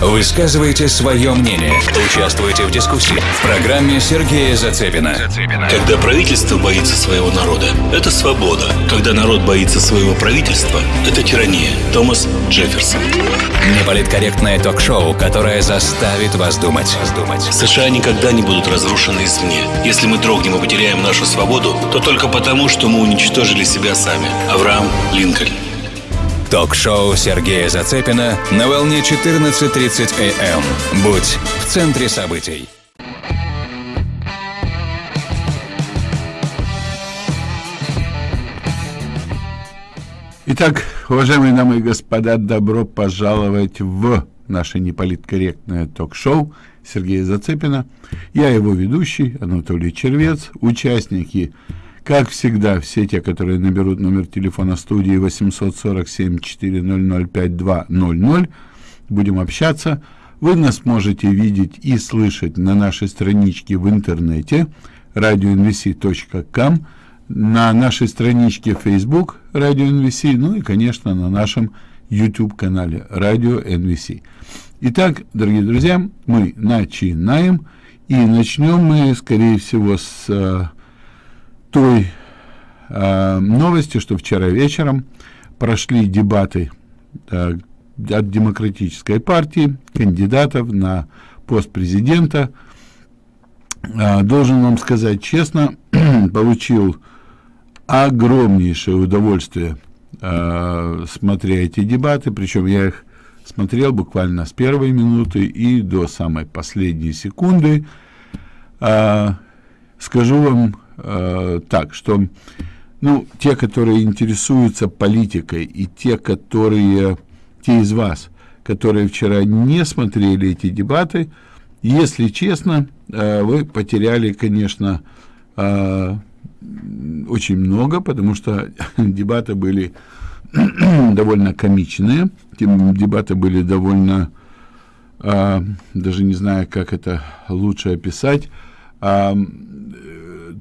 Высказывайте свое мнение. Участвуйте в дискуссии. В программе Сергея Зацепина. Когда правительство боится своего народа, это свобода. Когда народ боится своего правительства, это тирания. Томас Джефферсон. Неполиткорректное ток-шоу, которое заставит вас думать. США никогда не будут разрушены извне. Если мы дрогнем и потеряем нашу свободу, то только потому, что мы уничтожили себя сами. Авраам Линкольн. Ток-шоу Сергея Зацепина на волне 14.30 АМ. Будь в центре событий. Итак, уважаемые дамы и господа, добро пожаловать в наше неполиткорректное ток-шоу Сергея Зацепина. Я его ведущий, Анатолий Червец, участники как всегда, все те, которые наберут номер телефона студии 847-400-5200, будем общаться. Вы нас можете видеть и слышать на нашей страничке в интернете radioNVC.com, на нашей страничке Facebook Radio NVC, ну и, конечно, на нашем YouTube-канале Radio NVC. Итак, дорогие друзья, мы начинаем, и начнем мы, скорее всего, с э, той э, новости, что вчера вечером прошли дебаты э, от Демократической партии, кандидатов на пост президента. Э, должен вам сказать честно, получил огромнейшее удовольствие, э, смотря эти дебаты, причем я их смотрел буквально с первой минуты и до самой последней секунды. Э, скажу вам э, так, что ну, те, которые интересуются политикой, и те, которые, те из вас, которые вчера не смотрели эти дебаты, если честно, э, вы потеряли, конечно, э, очень много, потому что дебаты были довольно комичные, дебаты были довольно, э, даже не знаю, как это лучше описать, э,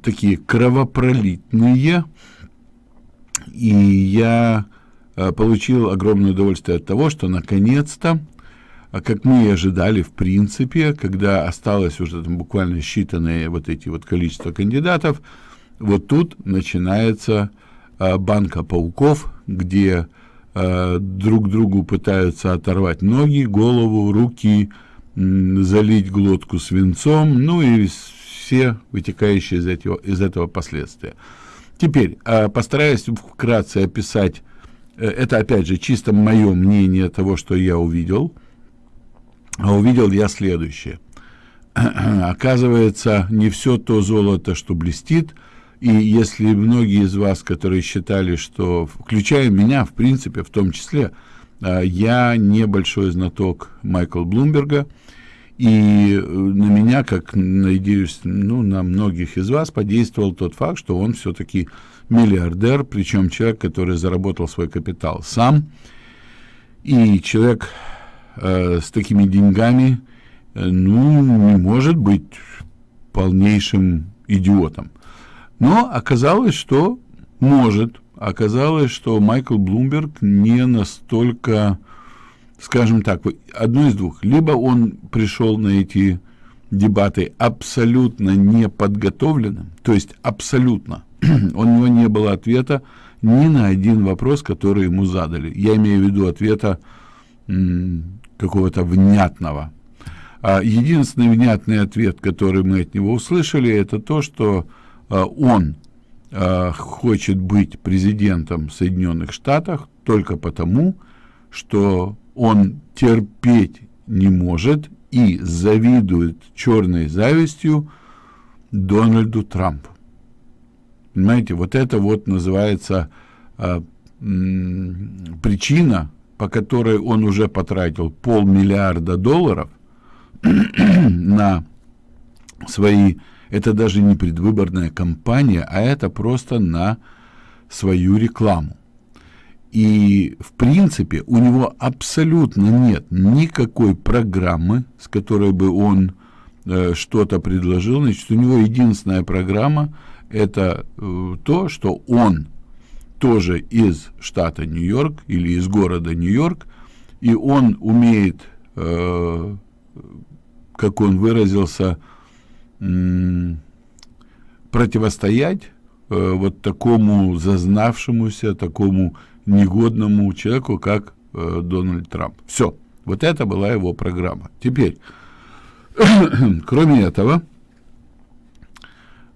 такие кровопролитные, и я э, получил огромное удовольствие от того, что наконец-то, а как мы и ожидали, в принципе, когда осталось уже там буквально считанные вот эти вот количество кандидатов, вот тут начинается э, банка пауков, где э, друг другу пытаются оторвать ноги, голову, руки, залить глотку свинцом, ну и все вытекающие из этого, из этого последствия. Теперь а, постараюсь вкратце описать, э, это опять же чисто мое мнение того, что я увидел. А увидел я следующее. Оказывается, не все то золото, что блестит, и если многие из вас, которые считали, что, включая меня, в принципе, в том числе, а, я небольшой знаток Майкла Блумберга, и э, на меня, как, надеюсь, ну, на многих из вас подействовал тот факт, что он все-таки миллиардер, причем человек, который заработал свой капитал сам, и человек э, с такими деньгами, э, ну, не может быть полнейшим идиотом. Но оказалось, что может. Оказалось, что Майкл Блумберг не настолько скажем так, одно из двух. Либо он пришел на эти дебаты абсолютно неподготовленным, то есть абсолютно. У него не было ответа ни на один вопрос, который ему задали. Я имею в виду ответа какого-то внятного. А единственный внятный ответ, который мы от него услышали, это то, что а, он а, хочет быть президентом Соединенных Штатов только потому, что он терпеть не может и завидует черной завистью Дональду Трампу. Понимаете, вот это вот называется а, причина, по которой он уже потратил полмиллиарда долларов на свои, это даже не предвыборная кампания, а это просто на свою рекламу. И, в принципе, у него абсолютно нет никакой программы, с которой бы он э, что-то предложил. Значит, у него единственная программа – это э, то, что он тоже из штата Нью-Йорк или из города Нью-Йорк и он умеет, э, как он выразился, противостоять э, вот такому зазнавшемуся, такому негодному человеку, как э, Дональд Трамп. Все. Вот это была его программа. Теперь, кроме этого,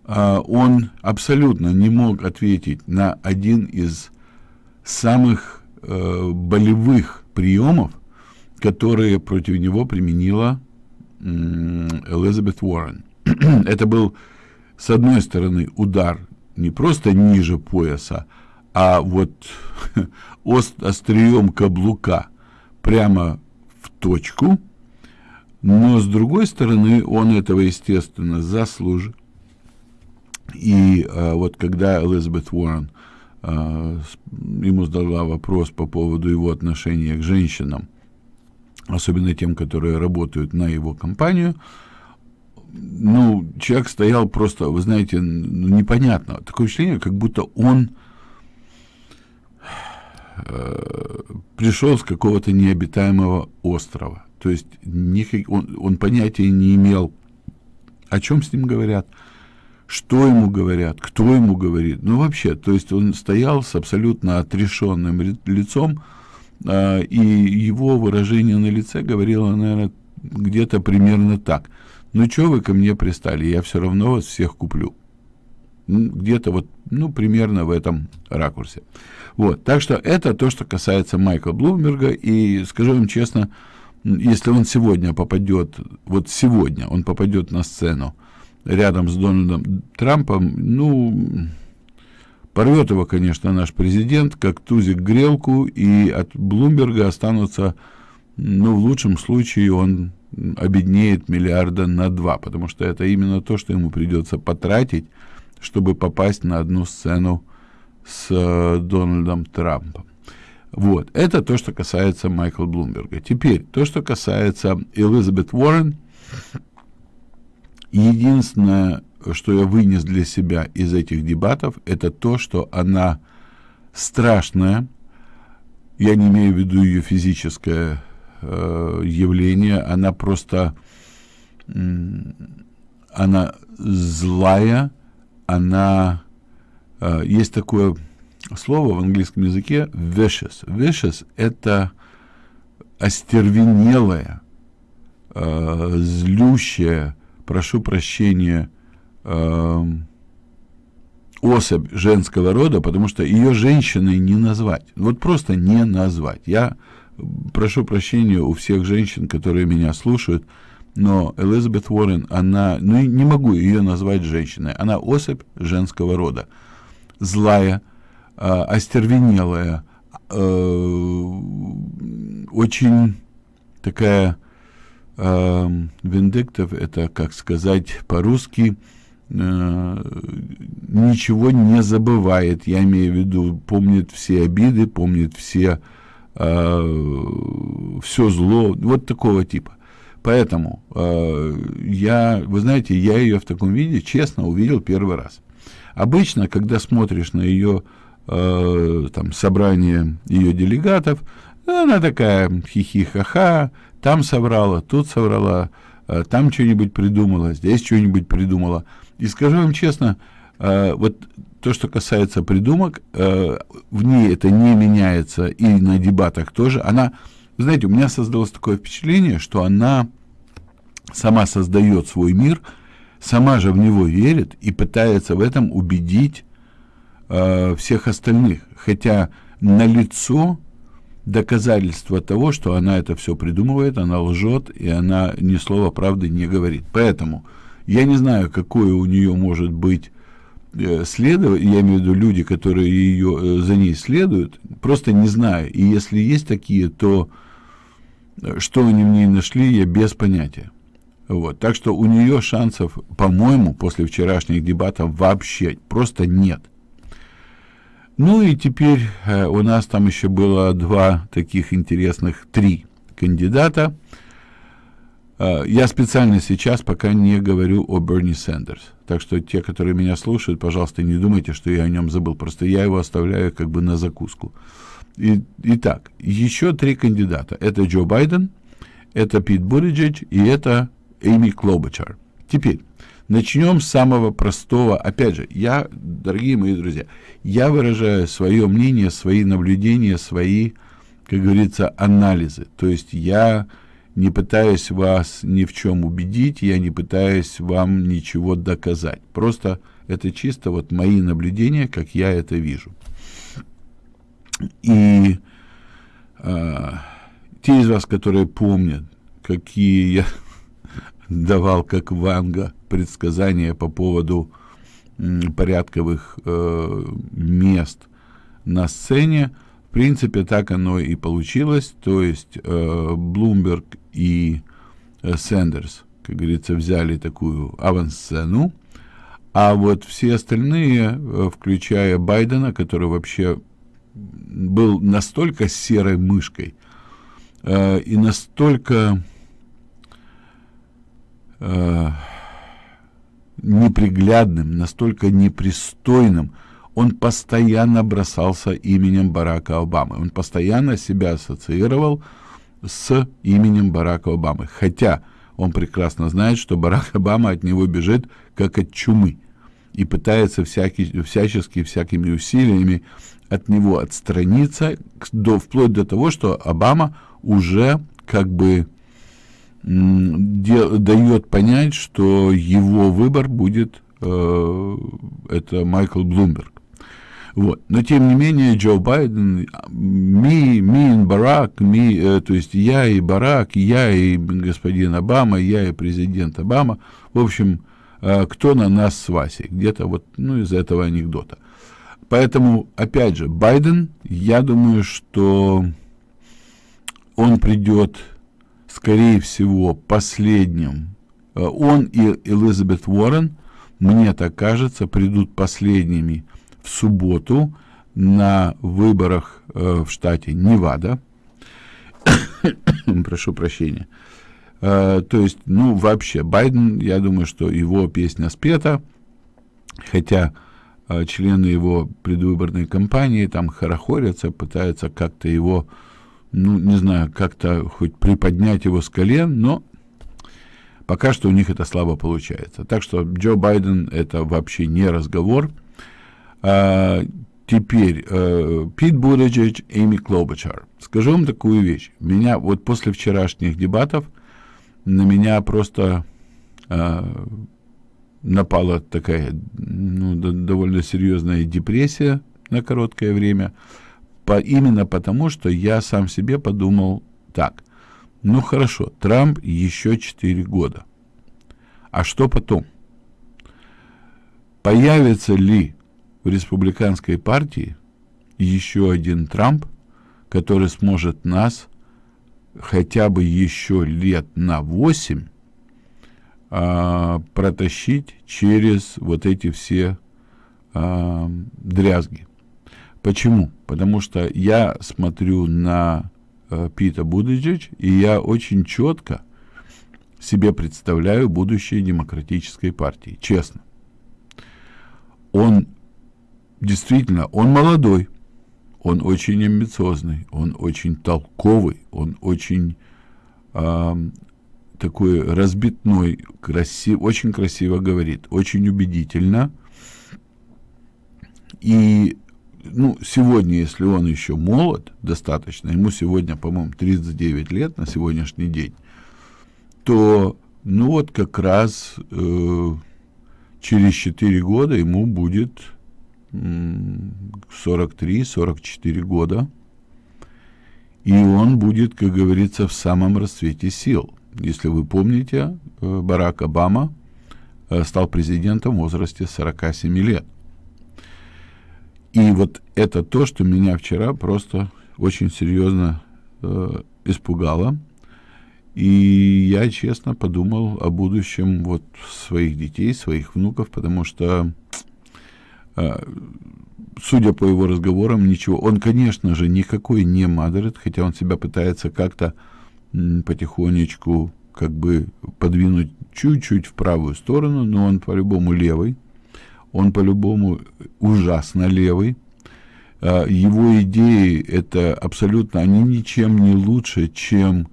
э, он абсолютно не мог ответить на один из самых э, болевых приемов, которые против него применила э, Элизабет Уоррен. это был, с одной стороны, удар не просто ниже пояса, а вот ост, острием каблука прямо в точку, но с другой стороны, он этого, естественно, заслужил. И а, вот когда Элизабет Уоррен а, ему задала вопрос по поводу его отношения к женщинам, особенно тем, которые работают на его компанию, ну, человек стоял просто, вы знаете, непонятно. Такое ощущение, как будто он э, пришел с какого-то необитаемого острова. То есть никак, он, он понятия не имел, о чем с ним говорят, что ему говорят, кто ему говорит. Ну, вообще, то есть он стоял с абсолютно отрешенным лицом, э, и его выражение на лице говорило, наверное, где-то примерно так – ну, что вы ко мне пристали, я все равно вас всех куплю. Где-то вот, ну, примерно в этом ракурсе. Вот, так что это то, что касается Майкла Блумберга, и скажу вам честно, если он сегодня попадет, вот сегодня он попадет на сцену рядом с Дональдом Трампом, ну, порвет его, конечно, наш президент, как тузик грелку, и от Блумберга останутся, ну, в лучшем случае он обеднеет миллиарда на два, потому что это именно то, что ему придется потратить, чтобы попасть на одну сцену с э, Дональдом Трампом. Вот, это то, что касается Майкла Блумберга. Теперь, то, что касается Элизабет Уоррен, единственное, что я вынес для себя из этих дебатов, это то, что она страшная, я не имею в виду ее физическое э, явление, она просто, она злая, она, есть такое слово в английском языке vicious. Vicious — это остервенелая, э, злющая, прошу прощения, э, особь женского рода, потому что ее женщиной не назвать. Вот просто не назвать. Я прошу прощения у всех женщин, которые меня слушают, но Элизабет Уоррен, она, ну не могу ее назвать женщиной, она особь женского рода, злая, э, остервенелая, э, очень такая э, это, как сказать по-русски, ничего не забывает, я имею в виду, помнит все обиды, помнит все э, все зло, вот такого типа. Поэтому э, я, вы знаете, я ее в таком виде, честно, увидел первый раз. Обычно, когда смотришь на ее э, там собрание ее делегатов, она такая хихи-ха-ха, там соврала, тут соврала, э, там что-нибудь придумала, здесь что-нибудь придумала. И скажу вам честно, э, вот то, что касается придумок, в ней это не меняется, и на дебатах тоже. Она, знаете, у меня создалось такое впечатление, что она сама создает свой мир, сама же в него верит и пытается в этом убедить э, всех остальных. Хотя на лицо доказательство того, что она это все придумывает, она лжет, и она ни слова правды не говорит. Поэтому я не знаю, какое у нее может быть Э, я имею в виду люди, которые ее, э, за ней следуют, просто не знаю. И если есть такие, то э, что они в ней нашли, я без понятия. Вот. Так что у нее шансов, по-моему, после вчерашних дебатов вообще просто нет. Ну и теперь э, у нас там еще было два таких интересных, три кандидата. Э, я специально сейчас пока не говорю о Берни Сандерс. Так что те, которые меня слушают, пожалуйста, не думайте, что я о нем забыл. Просто я его оставляю как бы на закуску. И, итак, еще три кандидата. Это Джо Байден, это Пит Буриджич и это Эми Клобачар. Теперь, начнем с самого простого. Опять же, я, дорогие мои друзья, я выражаю свое мнение, свои наблюдения, свои, как говорится, анализы. То есть я не пытаюсь вас ни в чем убедить, я не пытаюсь вам ничего доказать. Просто это чисто вот мои наблюдения, как я это вижу. И э, те из вас, которые помнят, какие я давал, как Ванга, предсказания по поводу порядковых э, мест на сцене, в принципе, так оно и получилось. То есть э, Блумберг и э, Сэндерс, как говорится, взяли такую авансцену, а вот все остальные, э, включая Байдена, который вообще был настолько серой мышкой э, и настолько э, неприглядным, настолько непристойным, он постоянно бросался именем Барака Обамы. Он постоянно себя ассоциировал с именем Барака Обамы. Хотя он прекрасно знает, что Барак Обама от него бежит как от чумы и пытается всякий, всячески, всякими усилиями от него отстраниться, до, вплоть до того, что Обама уже как бы дает понять, что его выбор будет э, это Майкл Блумберг. Вот. Но тем не менее Джо Байден, ми, ми и Барак, ми, э, то есть я и Барак, я и господин Обама, я и президент Обама, в общем, э, кто на нас с Васей, где-то вот, ну, из этого анекдота. Поэтому, опять же, Байден, я думаю, что он придет, скорее всего, последним. Э, он и Элизабет Уоррен, мне так кажется, придут последними в субботу на выборах э, в штате Невада. Прошу прощения. Э, то есть, ну, вообще, Байден, я думаю, что его песня спета, хотя члены его предвыборной кампании там хорохорятся, пытаются как-то его, ну, не знаю, как-то хоть приподнять его с колен, но пока что у них это слабо получается. Так что Джо Байден это вообще не разговор. А, теперь э, Пит Буриджич, Эми Клобачар. Скажу вам такую вещь. Меня вот после вчерашних дебатов на меня просто э, напала такая ну, довольно серьезная депрессия на короткое время. По, именно потому, что я сам себе подумал так. Ну хорошо, Трамп еще 4 года. А что потом? Появится ли в республиканской партии еще один Трамп, который сможет нас хотя бы еще лет на 8 а, протащить через вот эти все а, дрязги. Почему? Потому что я смотрю на а, Пита Будыджич, и я очень четко себе представляю будущее демократической партии, честно. Он действительно, он молодой, он очень амбициозный, он очень толковый, он очень э, такой разбитной, красив, очень красиво говорит, очень убедительно. И ну, сегодня, если он еще молод достаточно, ему сегодня, по-моему, 39 лет на сегодняшний день, то, ну вот как раз э, через 4 года ему будет 43-44 года, и он будет, как говорится, в самом расцвете сил. Если вы помните, э, Барак Обама э, стал президентом в возрасте 47 лет. И вот это то, что меня вчера просто очень серьезно э, испугало. И я честно подумал о будущем вот своих детей, своих внуков, потому что а, судя по его разговорам, ничего. Он, конечно же, никакой не Мадерет, хотя он себя пытается как-то потихонечку как бы подвинуть чуть-чуть в правую сторону, но он по-любому левый. Он по-любому ужасно левый. а, его идеи это абсолютно, они ничем не лучше, чем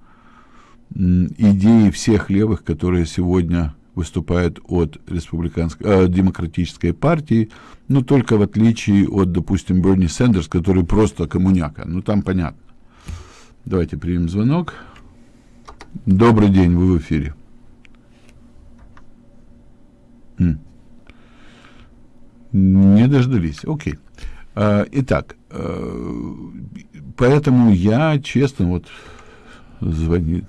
идеи всех левых, которые сегодня выступают от республиканской, э, демократической партии, ну, только в отличие от, допустим, Берни Сендерс, который просто коммуняка. Ну, там понятно. Давайте примем звонок. Добрый день, вы в эфире. Не дождались. Окей. А, итак, э, поэтому я честно вот звонит.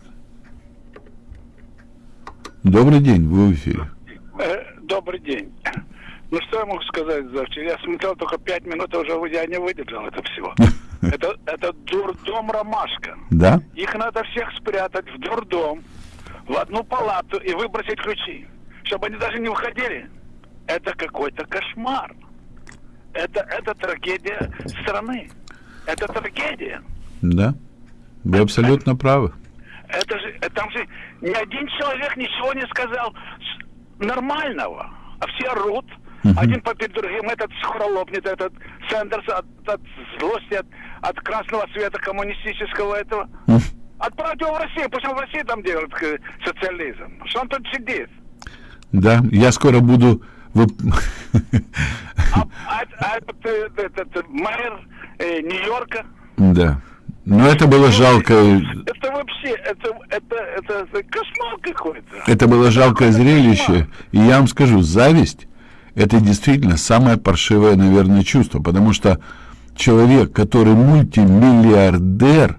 Добрый день, вы в эфире. Э, добрый день. Ну что я могу сказать за вчера? Я смотрел только пять минут, а уже я не выдержал это всего. Это, это дурдом ромашка. Да? Их надо всех спрятать в дурдом, в одну палату и выбросить ключи, чтобы они даже не уходили. Это какой-то кошмар. Это, это трагедия страны. Это трагедия. Да. Вы абсолютно правы. Это же, там же ни один человек ничего не сказал нормального. А все орут. Uh-huh. Один попит другим, этот скоро лопнет, этот Сэндерс от, от злости, от, от красного света коммунистического этого. Uh-huh. Отправьте его в Россию, пусть он в России там делает социализм. Что он тут сидит? Да, я скоро буду вы... А, а, а этот, этот, мэр э, Нью-Йорка? Да. Но это было жалко. Это вообще, это, это, это, это кошмар какой-то. Это было жалкое зрелище. И я вам скажу, зависть – это действительно самое паршивое, наверное, чувство. Потому что человек, который мультимиллиардер,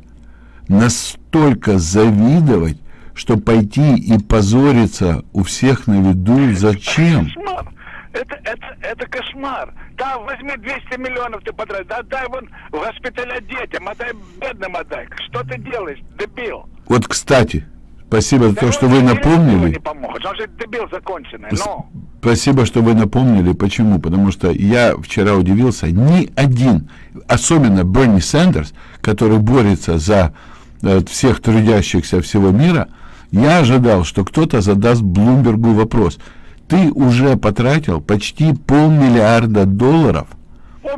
настолько завидовать, что пойти и позориться у всех на виду, зачем? Кошмар. Это, это, это кошмар. Да, возьми 200 миллионов ты потратишь, да отдай вон в госпиталя детям, отдай бедным отдай. Что ты делаешь, дебил? Вот, кстати, спасибо за да то, что вы напомнили. Не помогут. Он же дебил законченный, но... Спасибо, что вы напомнили. Почему? Потому что я вчера удивился, ни один, особенно Берни Сандерс, который борется за э, всех трудящихся всего мира, я ожидал, что кто-то задаст Блумбергу вопрос – ты уже потратил почти полмиллиарда долларов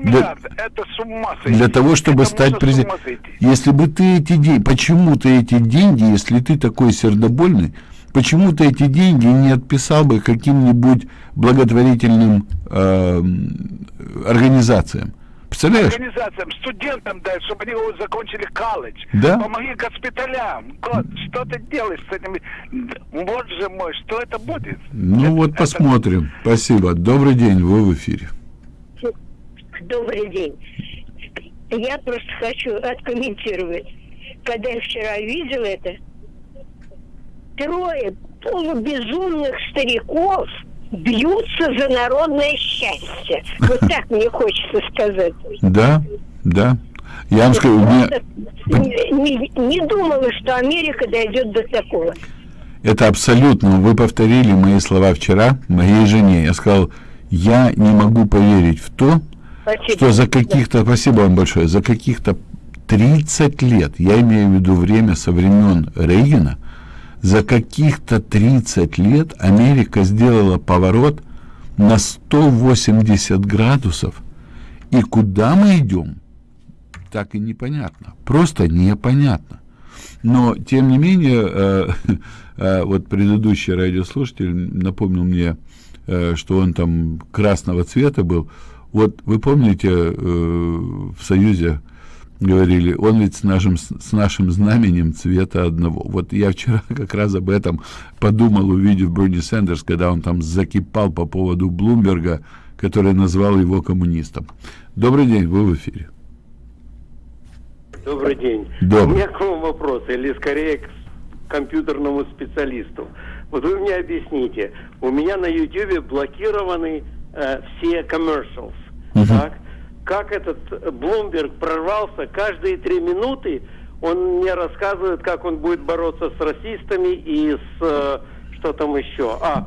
для, это с ума сойти. для того, чтобы это стать президентом. Если бы ты эти деньги, почему ты эти деньги, если ты такой сердобольный, почему ты эти деньги не отписал бы каким-нибудь благотворительным э, организациям? Представляешь? Организациям, студентам дай, чтобы они закончили колледж. Да? Помоги госпиталям. Год, что ты делаешь с этими... Боже мой, что это будет? Ну это, вот это... посмотрим. Спасибо. Добрый день, вы в эфире. Добрый день. Я просто хочу откомментировать. Когда я вчера видел это, трое полубезумных стариков – бьются за народное счастье. Вот так мне хочется сказать. Да, да. Я вам скажу, мне... не, не думала, что Америка дойдет до такого. Это абсолютно. Вы повторили мои слова вчера моей жене. Я сказал, я не могу поверить в то, спасибо. что за каких-то, да. спасибо вам большое, за каких-то 30 лет, я имею в виду время со времен Рейгана, за каких-то 30 лет Америка сделала поворот на 180 градусов. И куда мы идем, так и непонятно. Просто непонятно. Но, тем не менее, э, э, вот предыдущий радиослушатель напомнил мне, э, что он там красного цвета был. Вот вы помните, э, в Союзе говорили, он ведь с нашим, с нашим знаменем цвета одного. Вот я вчера как раз об этом подумал, увидев Бруни Сендерс, когда он там закипал по поводу Блумберга, который назвал его коммунистом. Добрый день, вы в эфире. Добрый день. Добрый. У меня к вам вопрос, или скорее к компьютерному специалисту. Вот вы мне объясните, у меня на YouTube блокированы э, все commercials, uh-huh. так? Как этот Блумберг прорвался каждые три минуты, он мне рассказывает, как он будет бороться с расистами и с э, что там еще. А,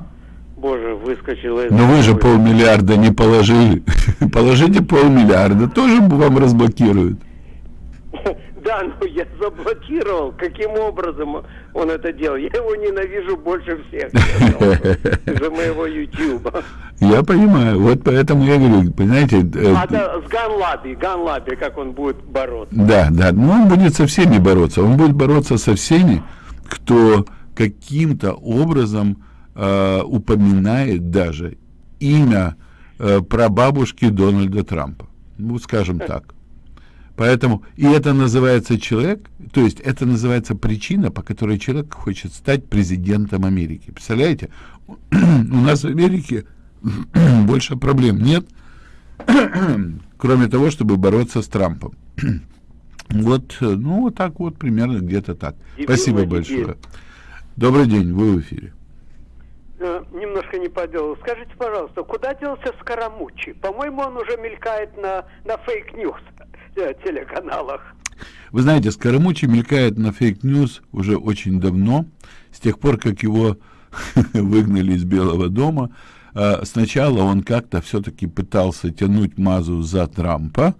боже, выскочил из... Но вы же полмиллиарда не положили. Положите полмиллиарда, тоже вам разблокируют. Да, ну я заблокировал. Каким образом он это делал? Я его ненавижу больше всех. Из-за моего Ютуба. Я понимаю, вот поэтому я говорю, понимаете... э, А да, с Ганлаби, Ганлаби, как он будет бороться. Да, да, но он будет со всеми бороться. Он будет бороться со всеми, кто каким-то образом э, упоминает даже имя э, прабабушки Дональда Трампа. Ну, скажем так. Поэтому, и это называется человек, то есть это называется причина, по которой человек хочет стать президентом Америки. Представляете? У нас в Америке больше проблем нет, кроме того, чтобы бороться с Трампом. Вот, ну, вот так вот, примерно где-то так. И Спасибо было большое. теперь. Добрый день, вы в эфире. Э, Немножко не по делу. Скажите, пожалуйста, куда делся Скарамуччи? По-моему, он уже мелькает на, на fake news телеканалах. Вы знаете, Скарамуччи мелькает на fake news уже очень давно, с тех пор, как его выгнали из Белого дома. А, Сначала он как-то все-таки пытался тянуть мазу за Трампа,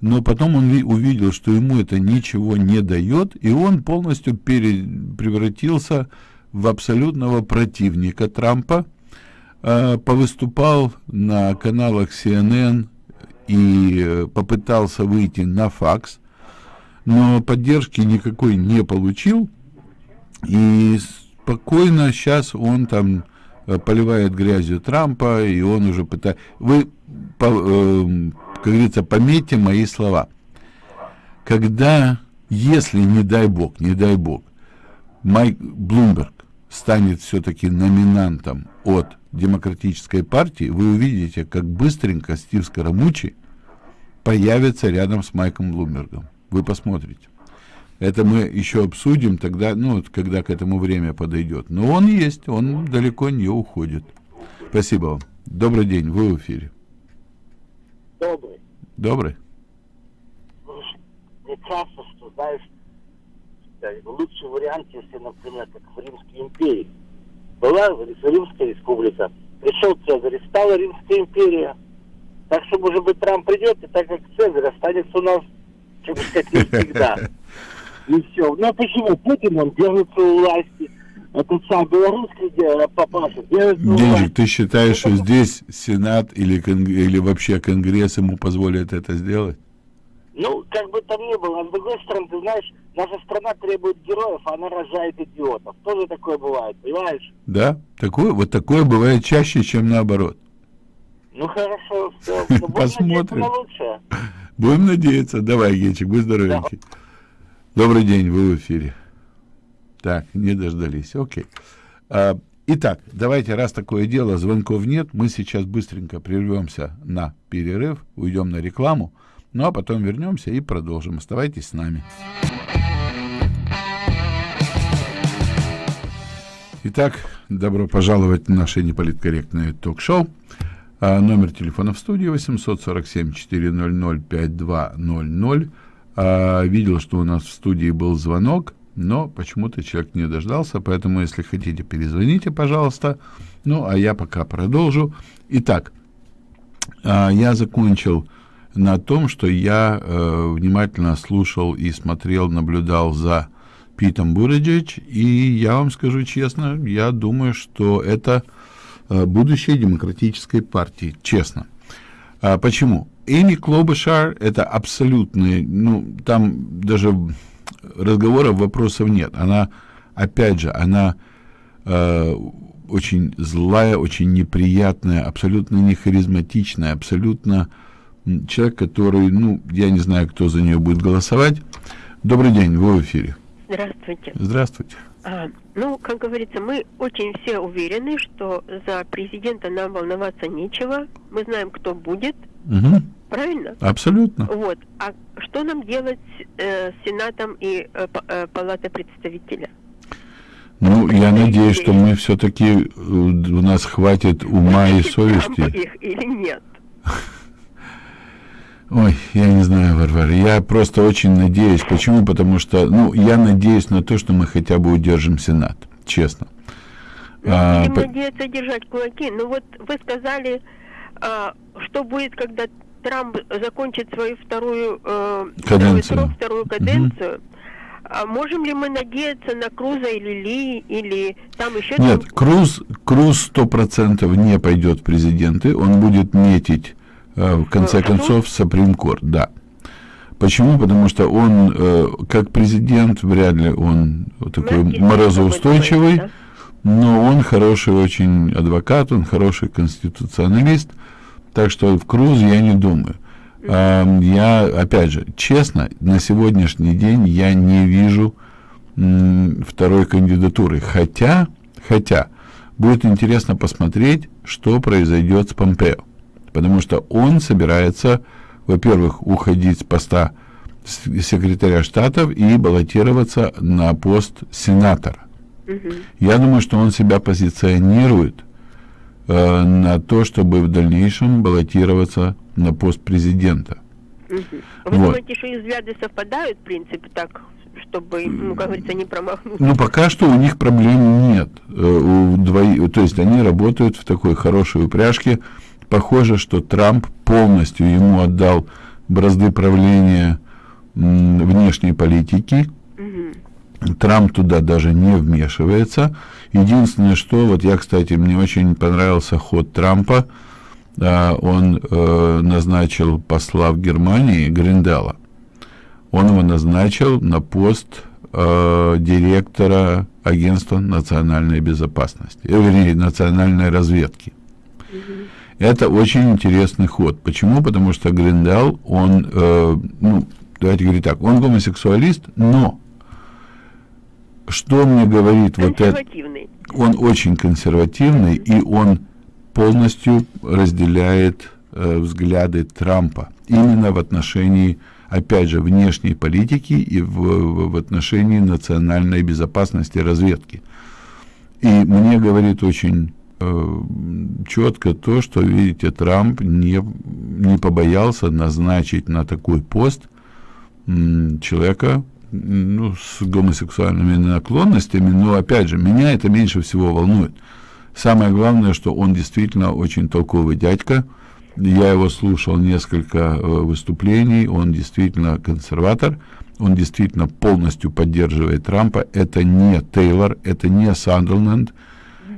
но потом он ви- увидел, что ему это ничего не дает, и он полностью пере- превратился в абсолютного противника Трампа, а, повыступал на каналах CNN и э, попытался выйти на факс, но поддержки никакой не получил, и спокойно сейчас он там э, поливает грязью Трампа, и он уже пытается... Вы, по- эм, как говорится, пометьте мои слова. Когда, если, не дай бог, не дай бог, Майк Блумберг станет все-таки номинантом от Демократической партии, вы увидите, как быстренько Стив Скоромучи появится рядом с Майком Блумбергом. Вы посмотрите. Это мы еще обсудим тогда, ну, вот когда к этому время подойдет. Но он есть, он далеко не уходит. Спасибо вам. Добрый день, вы в эфире. Добрый. Добрый. Слушай, мне кажется, что, знаешь, лучший вариант, если, например, как в Римской империи. Была Римская республика, пришел Цезарь, стала Римская империя. Так что, может быть, Трамп придет, и так как Цезарь останется у нас, как бы сказать, навсегда. И все. Ну, а почему? Путин, он держится у власти. Этот сам белорусский папаша держится у власти. Ты считаешь, что здесь Сенат или, или вообще Конгресс ему позволит это сделать? Ну, как бы там ни было, а с другой стороны, ты знаешь, наша страна требует героев, а она рожает идиотов. Тоже такое бывает, понимаешь? Да? Такое, вот такое бывает чаще, чем наоборот. Ну хорошо, все. Ну, Посмотрим. Будем надеяться. Давай, Генчик, будь здоровенький. Добрый день, вы в эфире. Так, не дождались. Окей. А, итак, давайте, раз такое дело, звонков нет, мы сейчас быстренько прервемся на перерыв, уйдем на рекламу, ну а потом вернемся и продолжим. Оставайтесь с нами. Итак, добро пожаловать в наше неполиткорректное ток-шоу. А, номер телефона в студии 847-400-5200. А, видел, что у нас в студии был звонок, но почему-то человек не дождался, поэтому, если хотите, перезвоните, пожалуйста. Ну, а я пока продолжу. Итак, а, я закончил на том, что я э, внимательно слушал и смотрел, наблюдал за Питом Буриджич, и я вам скажу честно, я думаю, что это э, будущее демократической партии, честно. А почему? Эми Клобышар это абсолютный, ну, там даже разговоров, вопросов нет. Она, опять же, она э, очень злая, очень неприятная, абсолютно не харизматичная, абсолютно человек, который, ну, я не знаю, кто за нее будет голосовать. Добрый день, вы в эфире. Здравствуйте. Здравствуйте. А, ну, как говорится, мы очень все уверены, что за президента нам волноваться нечего. Мы знаем, кто будет, Мгм. правильно? Абсолютно. Вот. А что нам делать э, с Сенатом и э, э, Палатой представителя? Ну, я надеюсь, что мы все-таки у нас хватит ума и совести. их или нет? Ой, я не знаю, Варвара. Я просто очень надеюсь. Почему? Потому что, ну, я надеюсь на то, что мы хотя бы удержим Сенат. Честно. А, Будем по- надеяться держать кулаки. Ну вот вы сказали, а, что будет, когда Трамп закончит свою вторую э, Каденцию. второй срок, вторую каденцию, а можем ли мы надеяться на Круза или Ли, или там еще Нет, там- Круз, Круз сто процентов не пойдет в президенты, он будет метить в конце Э, концов Суприм Корт, да. Почему? Потому что он, э, как президент, вряд ли он такой Мягкий морозоустойчивый, такой, но он хороший очень адвокат, он хороший конституционалист, так что в Круз я не думаю. А, Я, опять же, честно, на сегодняшний день я не вижу второй кандидатуры. Хотя, хотя, будет интересно посмотреть, что произойдет с Помпео. Потому что он собирается, во-первых, уходить с поста секретаря штатов и баллотироваться на пост сенатора. Я думаю, что он себя позиционирует э, на то, чтобы в дальнейшем баллотироваться на пост президента. Вы Вот. думаете, что их взгляды совпадают, в принципе, так, чтобы, ну, как говорится, не промахнуться? Ну, пока что у них проблем нет. Э, у двои- То есть они работают в такой хорошей упряжке. Похоже, что Трамп полностью ему отдал бразды правления внешней политики. Трамп туда даже не вмешивается. Единственное, что, вот я, кстати, мне очень понравился ход Трампа. А, Он э, назначил посла в Германии Гриндела. Он его назначил на пост э, директора агентства национальной безопасности, э, вернее, национальной разведки. Это очень интересный ход. Почему? Потому что Гриндел, он, э, ну, давайте говорить так, он гомосексуалист, но что мне говорит вот это? Он очень консервативный, и он полностью разделяет э, взгляды Трампа именно в отношении, опять же, внешней политики и в, в- в отношении национальной безопасности разведки. И мне говорит очень четко то, что, видите, Трамп не, не побоялся назначить на такой пост человека ну, с гомосексуальными наклонностями, но, опять же, меня это меньше всего волнует. Самое главное, что он действительно очень толковый дядька. Я его слушал несколько э, выступлений, он действительно консерватор, он действительно полностью поддерживает Трампа. Это не Тейлор, это не Сандерленд,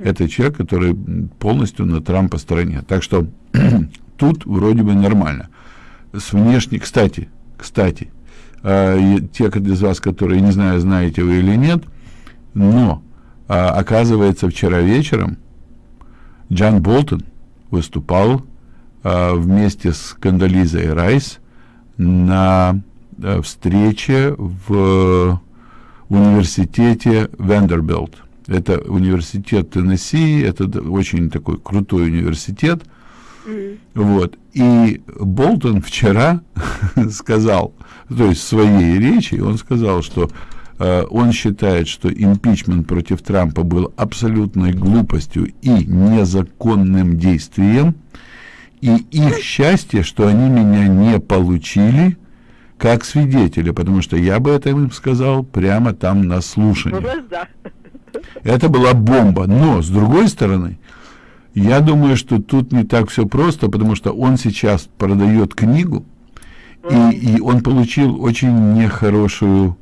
это человек, который полностью на Трампа стороне. Так что тут вроде бы нормально. С внешней, кстати, кстати, э, те из вас, которые, не знаю, знаете вы или нет, но а, оказывается, вчера вечером Джан Болтон выступал а, вместе с Кандализой Райс на а, встрече в университете Вендербилт. Это университет Теннесси, это очень такой крутой университет. Вот. И Болтон вчера сказал, то есть в своей речи, он сказал, что э, он считает, что импичмент против Трампа был абсолютной глупостью и незаконным действием, и их счастье, что они меня не получили как свидетеля, потому что я бы это им сказал прямо там на слушании. глаза. Это была бомба. Но, с другой стороны, я думаю, что тут не так все просто, потому что он сейчас продает книгу, и, и он получил очень нехорошую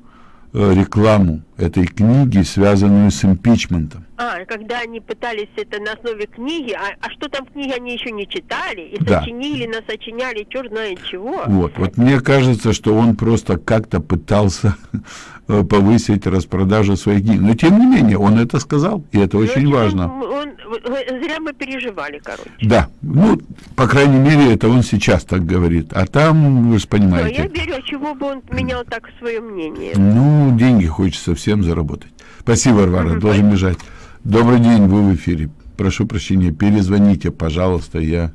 э, рекламу этой книги, связанную с импичментом. А, когда они пытались это на основе книги, а, а что там в книге они еще не читали, и Да. сочинили, насочиняли, черт знает чего. Вот, вот мне кажется, что он просто как-то пытался повысить распродажу своих книг. Но тем не менее, он это сказал, и это Ну, очень важно. он- э, зря мы переживали, короче. Да, ну, по крайней мере, это он сейчас так говорит. А там, вы же Ну, я понимаете, верю, а чего бы он менял так свое мнение. ну, деньги хочется всем заработать. Спасибо, Варвара, должен бежать. Добрый день, вы в эфире. Прошу прощения, перезвоните, пожалуйста, я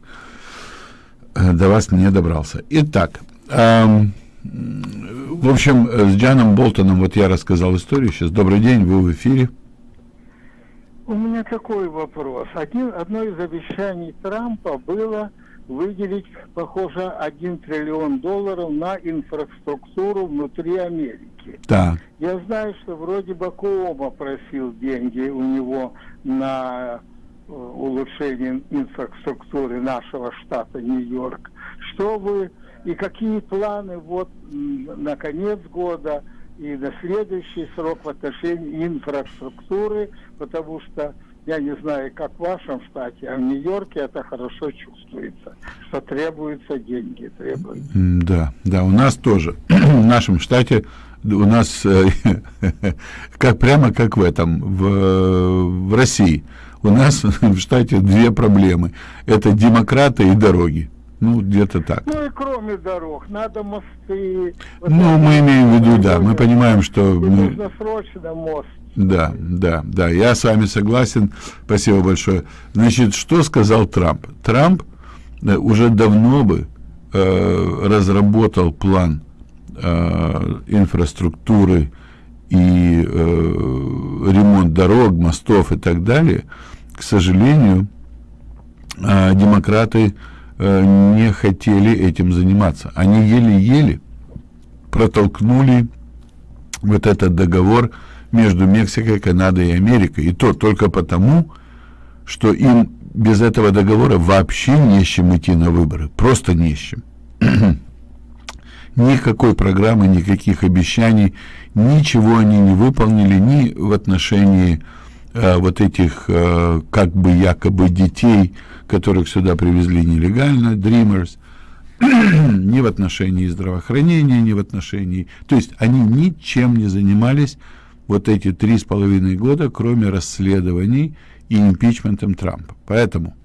э, до вас не добрался. Итак, ам, м, в общем, э, с Джаном Болтоном вот я рассказал историю сейчас. Добрый день, вы в эфире. У меня такой вопрос. Один, одно из обещаний Трампа было выделить, похоже, 1 триллион долларов на инфраструктуру внутри Америки. Так, Я знаю, что вроде бы Коома просил деньги у него на э, улучшение инфраструктуры нашего штата Нью-Йорк. что вы и какие планы вот на конец года и на следующий срок в отношении инфраструктуры, потому что я не знаю, как в вашем штате, а в Нью-Йорке это хорошо чувствуется, что требуются деньги, требуются. Да, да, у нас тоже, в нашем штате у нас э, как прямо как в этом, в, в России. У нас в штате две проблемы. Это демократы и дороги. Ну, где-то так. Ну и кроме дорог, надо мосты. Вот ну, мы имеем в виду, да, мы понимаем, что... Мы... Нужно срочно мост. Да, да, да, я с вами согласен. Спасибо большое. Значит, что сказал Трамп? Трамп э, уже давно бы э, разработал план э, инфраструктуры и э, ремонт дорог, мостов и так далее. К сожалению, э, демократы э, не хотели этим заниматься. Они еле-еле протолкнули вот этот договор между Мексикой, Канадой и Америкой. И то только потому, что им без этого договора вообще не с чем идти на выборы. Просто не с чем. Никакой программы, никаких обещаний, ничего они не выполнили ни в отношении э, вот этих э, как бы якобы детей, которых сюда привезли нелегально, Dreamers, ни в отношении здравоохранения, ни в отношении... То есть они ничем не занимались вот эти три с половиной года, кроме расследований и импичментом Трампа. Поэтому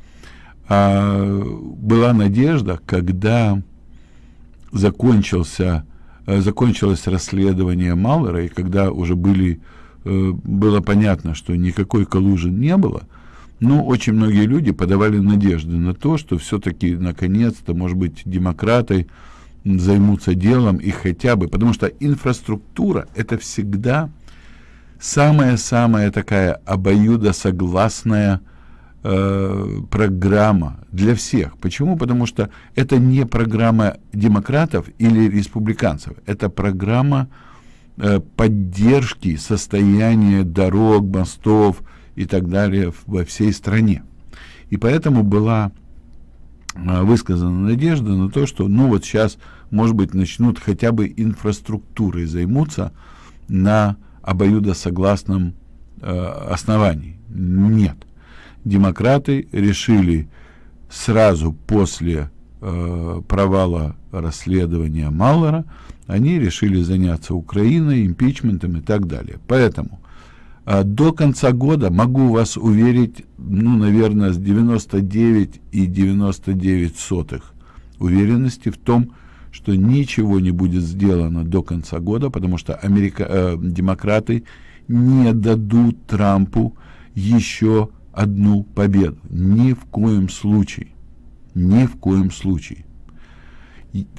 а, была надежда, когда закончился, а, закончилось расследование Маллера, и когда уже были, а, было понятно, что никакой коллужи не было, но очень многие люди подавали надежды на то, что все-таки наконец-то, может быть, демократы займутся делом и хотя бы, потому что инфраструктура это всегда самая-самая такая обоюдосогласная э, программа для всех. Почему? Потому что это не программа демократов или республиканцев, это программа э, поддержки состояния дорог, мостов и так далее во всей стране. И поэтому была э, высказана надежда на то, что ну вот сейчас, может быть, начнут хотя бы инфраструктурой займутся на обоюдосогласном э, основании. Нет. Демократы решили сразу после э, провала расследования Маллера, они решили заняться Украиной, импичментом и так далее. Поэтому э, до конца года могу вас уверить, ну, наверное, с 99 и 99 сотых уверенности в том, что ничего не будет сделано до конца года, потому что Америка, э, демократы не дадут Трампу еще одну победу. Ни в коем случае. Ни в коем случае.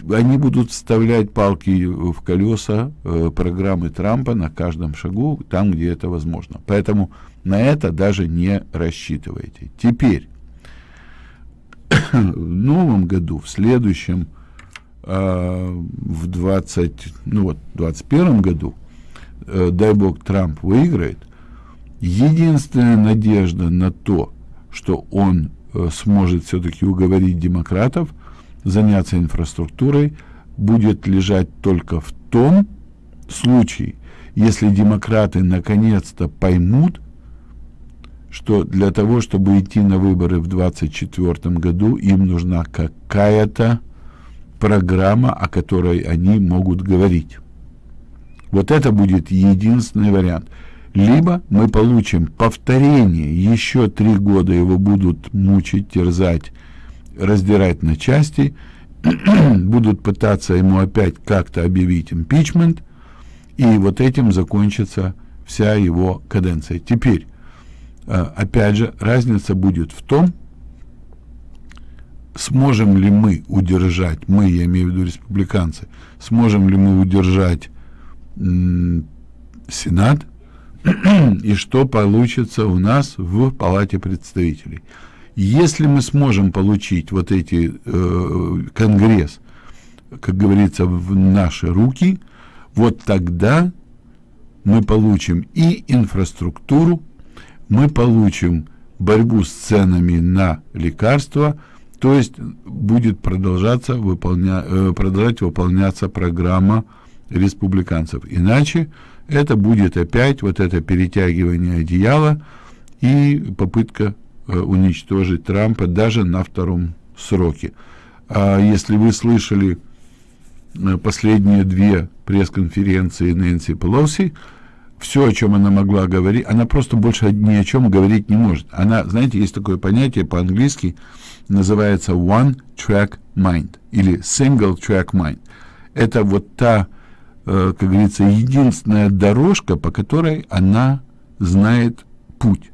Они будут вставлять палки в колеса э, программы Трампа на каждом шагу, там, где это возможно. Поэтому на это даже не рассчитывайте. Теперь, в новом году, в следующем э, в 20, ну вот, 21 году, э, дай бог, Трамп выиграет, единственная надежда на то, что он э, сможет все-таки уговорить демократов заняться инфраструктурой, будет лежать только в том случае, если демократы наконец-то поймут, что для того, чтобы идти на выборы в 2024 году, им нужна какая-то программа, о которой они могут говорить. Вот это будет единственный вариант. Либо мы получим повторение, еще три года его будут мучить, терзать, раздирать на части, будут пытаться ему опять как-то объявить импичмент, и вот этим закончится вся его каденция. Теперь, э, опять же, разница будет в том, сможем ли мы удержать, мы, я имею в виду республиканцы, сможем ли мы удержать Сенат, и что получится у нас в Палате представителей. Если мы сможем получить вот эти э, Конгресс, как говорится, в наши руки, вот тогда мы получим и инфраструктуру, мы получим борьбу с ценами на лекарства, То есть будет продолжаться выполня, э, продолжать выполняться программа республиканцев. Иначе это будет опять вот это перетягивание одеяла и попытка э, уничтожить Трампа даже на втором сроке. А если вы слышали э, последние две пресс-конференции Нэнси Пелоси, все, о чем она могла говорить, она просто больше ни о чем говорить не может. Она, знаете, есть такое понятие по-английски, называется one track mind или single track mind. Это вот та, э, как говорится, единственная дорожка, по которой она знает путь.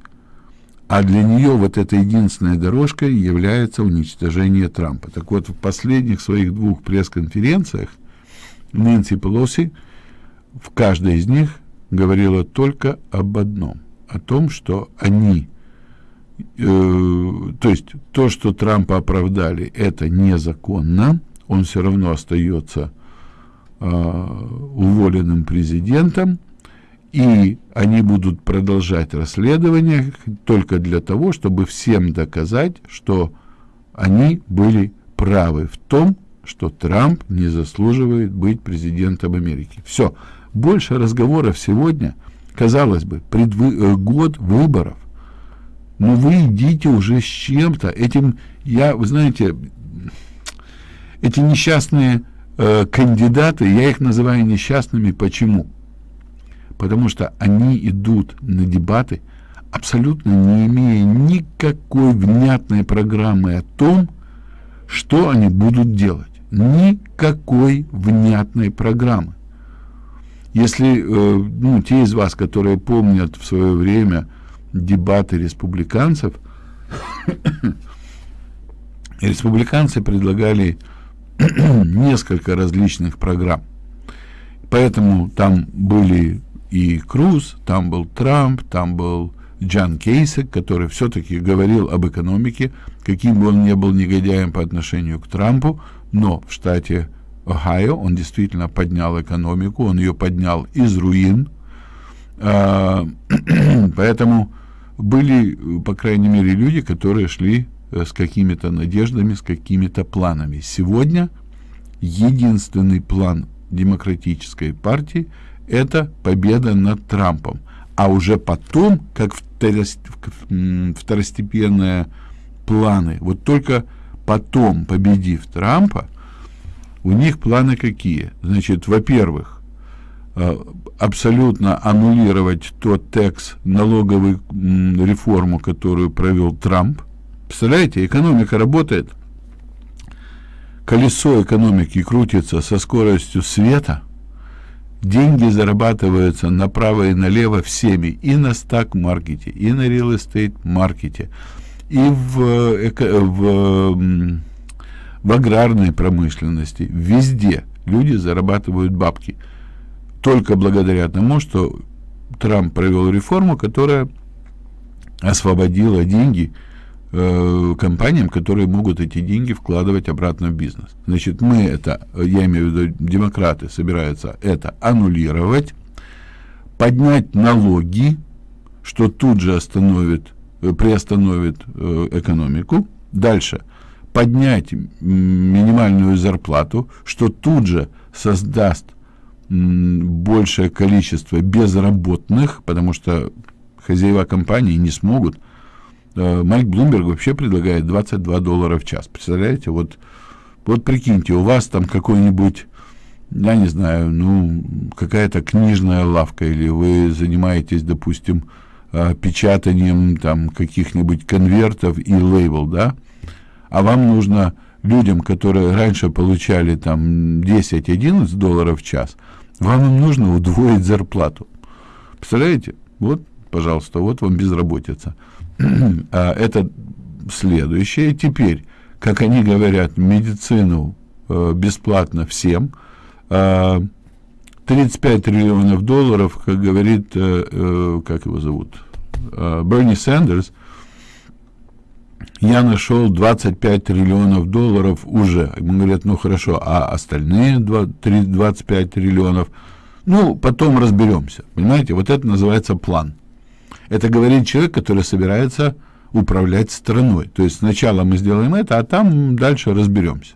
А для нее вот эта единственная дорожка является уничтожение Трампа. Так вот, в последних своих двух пресс-конференциях Нэнси Пелоси в каждой из них говорила только об одном, о том, что они, э, то есть то, что Трампа оправдали, это незаконно, он все равно остается э, уволенным президентом, и они будут продолжать расследование только для того, чтобы всем доказать, что они были правы в том, что Трамп не заслуживает быть президентом Америки. Все. Больше разговоров сегодня, казалось бы, предвы, э, год выборов. Но вы идите уже с чем-то. Этим, я, вы знаете, эти несчастные э, кандидаты, я их называю несчастными. Почему? Потому что они идут на дебаты, абсолютно не имея никакой внятной программы о том, что они будут делать. Никакой внятной программы. Если э, ну, те из вас, которые помнят в свое время дебаты республиканцев, республиканцы предлагали несколько различных программ. Поэтому там были и Круз, там был Трамп, там был Джан Кейсек, который все-таки говорил об экономике, каким бы он ни был негодяем по отношению к Трампу, но в штате Ohio, он действительно поднял экономику, он ее поднял из руин, а, поэтому были, по крайней мере, люди, которые шли э, с какими-то надеждами, с какими-то планами. Сегодня единственный план демократической партии – это победа над Трампом. А уже потом, как второстепенные планы, вот только потом, победив Трампа, у них планы какие? Значит, во-первых, э, абсолютно аннулировать тот текст налоговой реформу, которую провел Трамп. Представляете, экономика работает. Колесо экономики крутится со скоростью света. Деньги зарабатываются направо и налево всеми. И на стак-маркете, и на реал-эстейт-маркете, и в, в в аграрной промышленности, везде люди зарабатывают бабки. Только благодаря тому, что Трамп провел реформу, которая освободила деньги э, компаниям, которые могут эти деньги вкладывать обратно в бизнес. Значит, мы это, я имею в виду, демократы собираются это аннулировать, поднять налоги, что тут же остановит, э, приостановит э, экономику. Дальше – поднять минимальную зарплату, что тут же создаст большее количество безработных, потому что хозяева компании не смогут. Э, Майк Блумберг вообще предлагает 22 доллара в час. Представляете, вот, вот прикиньте, у вас там какой-нибудь, я не знаю, ну, какая-то книжная лавка, или вы занимаетесь, допустим, э, печатанием там каких-нибудь конвертов и лейбл, да, а вам нужно людям, которые раньше получали там 10-11 долларов в час, вам им нужно удвоить зарплату. Представляете? Вот, пожалуйста, вот вам безработица. а это следующее. Теперь, как они говорят, медицину э, бесплатно всем. Э, 35 триллионов долларов, как говорит, э, э, как его зовут, э, Берни Сандерс, я нашел 25 триллионов долларов уже. Ему говорят, ну хорошо, а остальные 25 триллионов, ну, потом разберемся. Понимаете, вот это называется план. Это говорит человек, который собирается управлять страной. То есть сначала мы сделаем это, а там дальше разберемся.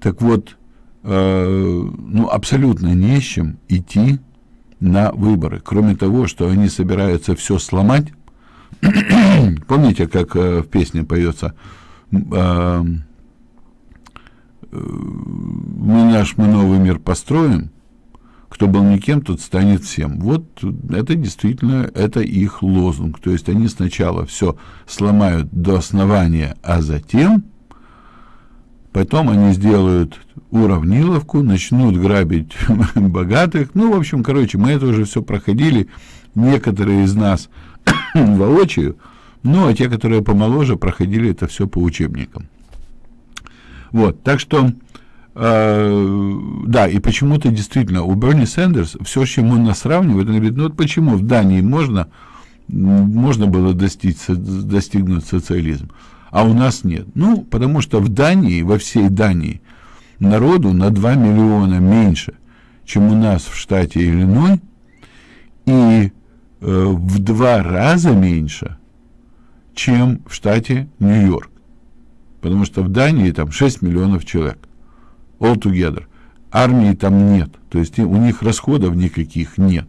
Так вот, э, ну, абсолютно не с чем идти на выборы. Кроме того, что они собираются все сломать. Помните, как э, в песне поется э, мы наш мы новый мир построим, кто был никем, тот станет всем. Вот это действительно, это их лозунг. То есть они сначала все сломают до основания, а затем, потом они сделают уравниловку, начнут грабить богатых. Ну, в общем, короче, мы это уже все проходили. Некоторые из нас воочию, ну, а те, которые помоложе, проходили это все по учебникам. Вот, так что Uh, да, и почему-то действительно у Берни Сандерс все, с чем он нас сравнивает, он говорит, ну вот почему в Дании можно, можно было достичь, достигнуть социализм, а у нас нет? Ну, потому что в Дании, во всей Дании, народу на 2 миллиона меньше, чем у нас в штате Иллиной, и э, в два раза меньше, чем в штате Нью-Йорк. Потому что в Дании там 6 миллионов человек all together. Армии там нет, то есть у них расходов никаких нет.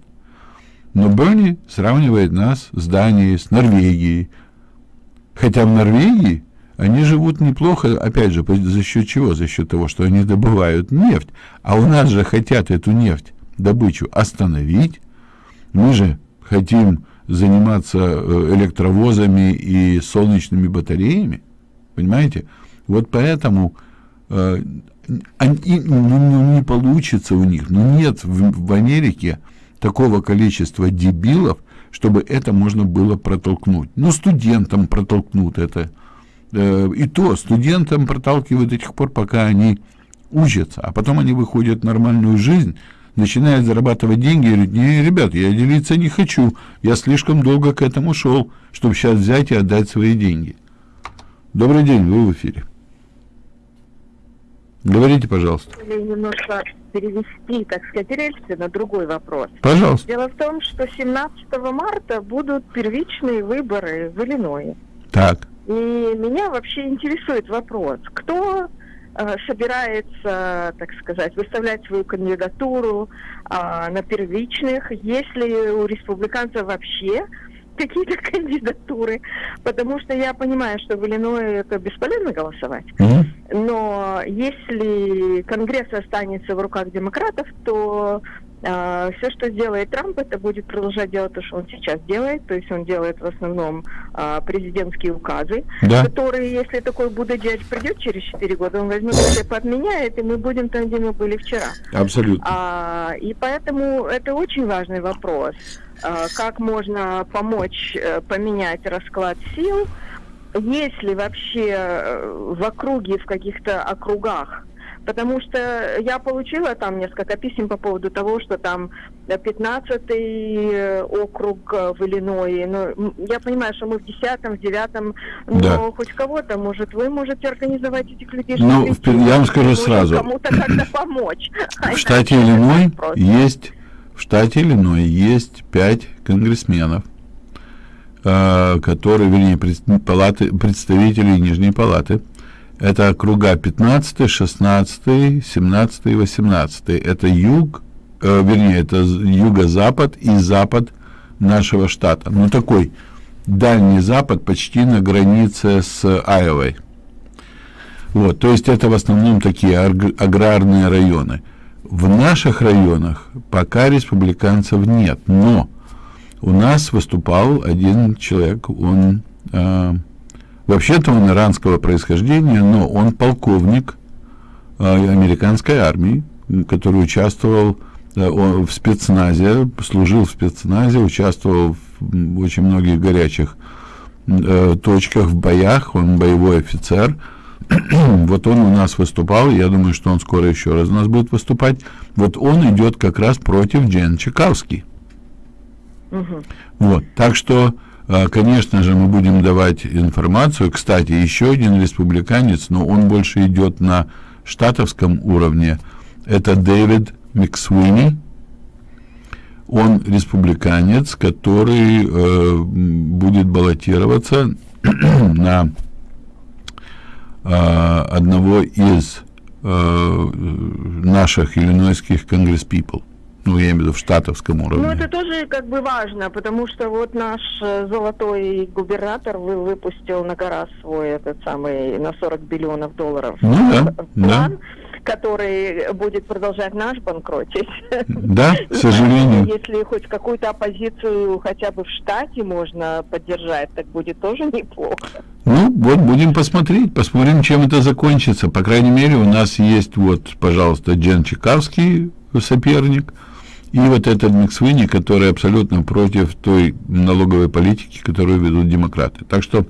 Но Берни сравнивает нас с Данией, с Норвегией. Хотя в Норвегии они живут неплохо, опять же, за счет чего? За счет того, что они добывают нефть. А у нас же хотят эту нефть, добычу остановить. Мы же хотим заниматься э, электровозами и солнечными батареями. Понимаете? Вот поэтому э, они, ну, ну, не получится у них. Ну, нет в, в Америке такого количества дебилов, чтобы это можно было протолкнуть. Ну, студентам протолкнут это. Э, и то студентам проталкивают до тех пор, пока они учатся. А потом они выходят в нормальную жизнь, начинают зарабатывать деньги и говорят, не, ребят, я делиться не хочу, я слишком долго к этому шел, чтобы сейчас взять и отдать свои деньги. Добрый день, вы в эфире. Говорите, пожалуйста. Немножко перевести, так сказать, рельсы на другой вопрос. Пожалуйста. Дело в том, что 17 марта будут первичные выборы в Иллиное. Так. И меня вообще интересует вопрос, кто собирается, так сказать, выставлять свою кандидатуру э, на первичных, если у республиканцев вообще какие-то кандидатуры, потому что я понимаю, что в Иллиное это бесполезно голосовать. Mm-hmm. Но если Конгресс останется в руках демократов, то Uh, все, что сделает Трамп, это будет продолжать делать то, что он сейчас делает. То есть он делает в основном uh, президентские указы, да. которые, если такой Будадяч придет через 4 года, он возьмет все подменяет, и мы будем там, где мы были вчера. Абсолютно. Uh, и поэтому это очень важный вопрос. Э, как можно помочь э, поменять расклад сил, есть ли вообще э, в округе, в каких-то округах Потому что я получила там несколько писем по поводу того, что там 15-й округ в Иллиное. Ну, я понимаю, что мы в 10-м, в 9-м, но да. хоть кого-то, может, вы можете организовать этих людей. Ну, я вам скажу сразу. Кому-то как-то помочь. В штате Иллиной есть в штате Иллиной есть пять конгрессменов, э, которые, вернее, палаты, представители Нижней палаты. Это округа 15, 16, 17 и 18. Это юг, э, вернее, это юго-запад и запад нашего штата. Ну, такой дальний запад, почти на границе с Айовой. Вот, то есть это в основном такие аграрные районы. В наших районах пока республиканцев нет, но у нас выступал один человек, он э, вообще-то он иранского происхождения, но он полковник э, американской армии, который участвовал э, в спецназе, служил в спецназе, участвовал в очень многих горячих э, точках в боях, он боевой офицер, вот он у нас выступал, я думаю, что он скоро еще раз у нас будет выступать. Вот он идет как раз против Джен Чекавский. Угу. Вот, так что, конечно же, мы будем давать информацию. Кстати, еще один республиканец, но он больше идет на штатовском уровне. Это Дэвид Миксуини. он республиканец, который э, будет баллотироваться на э, одного из э, наших иллинойских конгресс-пипл. Ну, я имею в виду в штатовском уровне. Ну, это тоже как бы важно, потому что вот наш э, золотой губернатор вы, выпустил на гора свой этот самый на 40 биллионов долларов Ну да, план, да. который будет продолжать наш банкротить. Да, к сожалению. Если хоть какую-то оппозицию хотя бы в штате можно поддержать, так будет тоже неплохо. Ну, вот будем посмотреть, посмотрим, чем это закончится. По крайней мере, у нас есть вот, пожалуйста, Джен Чекавский, соперник, и вот этот Миксвини, который абсолютно против той налоговой политики, которую ведут демократы. Так что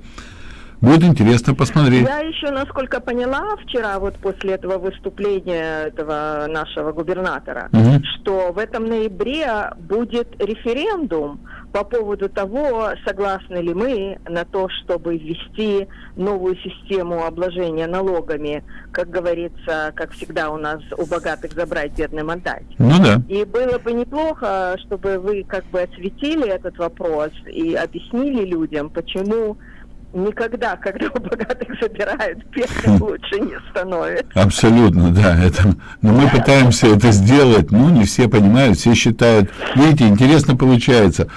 будет интересно посмотреть. Я еще, насколько поняла, вчера вот после этого выступления этого нашего губернатора, Мгм. что в этом ноябре будет референдум по поводу того, согласны ли мы на то, чтобы ввести новую систему обложения налогами, как говорится, как всегда у нас у богатых забрать, бедным отдать. Ну да. И было бы неплохо, чтобы вы как бы осветили этот вопрос и объяснили людям, почему никогда, когда у богатых забирают, бедным лучше не становится. Абсолютно, да. Это, но мы пытаемся это сделать, ну, не все понимают, все считают. Видите, интересно получается.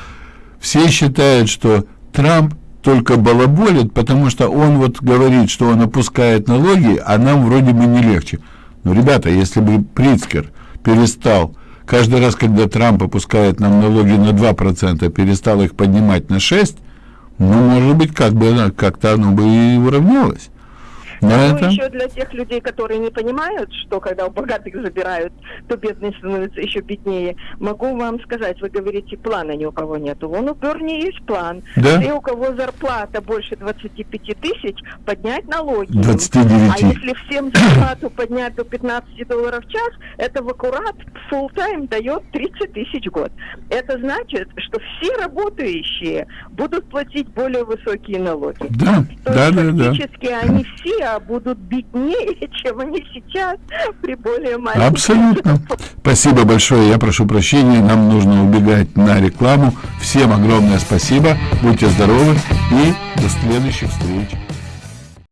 Все считают, что Трамп только балаболит, потому что он вот говорит, что он опускает налоги, а нам вроде бы не легче. Но, ребята, если бы Прицкер перестал каждый раз, когда Трамп опускает нам налоги на 2%, перестал их поднимать на 6%, ну, может быть, как бы как-то оно бы и уравнялось. Но Ну, это... еще для тех людей, которые не понимают, что когда у богатых забирают, то бедные становятся еще беднее, могу вам сказать, вы говорите, плана ни у кого нету. Вон у Берни есть план. Да. Все, у кого зарплата больше 25 тысяч, поднять налоги. 29. А если всем зарплату поднять до 15 долларов в час, это в аккурат full time дает 30 тысяч в год. Это значит, что все работающие будут платить более высокие налоги. Да, То да, есть да, да. фактически они все будут беднее, чем они сейчас при более маленьких. Абсолютно. Спасибо большое. Я прошу прощения. Нам нужно убегать на рекламу. Всем огромное спасибо. Будьте здоровы и до следующих встреч.